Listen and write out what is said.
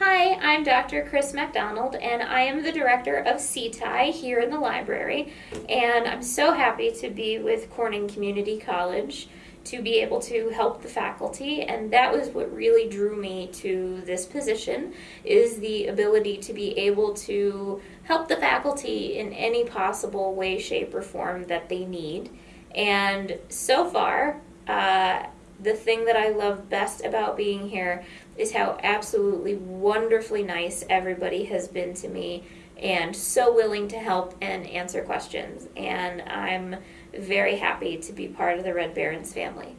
Hi, I'm Dr. Chris MacDonald, and I am the director of CTI here in the library. And I'm so happy to be with Corning Community College to be able to help the faculty. And that was what really drew me to this position is the ability to be able to help the faculty in any possible way, shape, or form that they need. And so far, the thing that I love best about being here is how absolutely wonderfully nice everybody has been to me and so willing to help and answer questions. And I'm very happy to be part of the Red Barons family.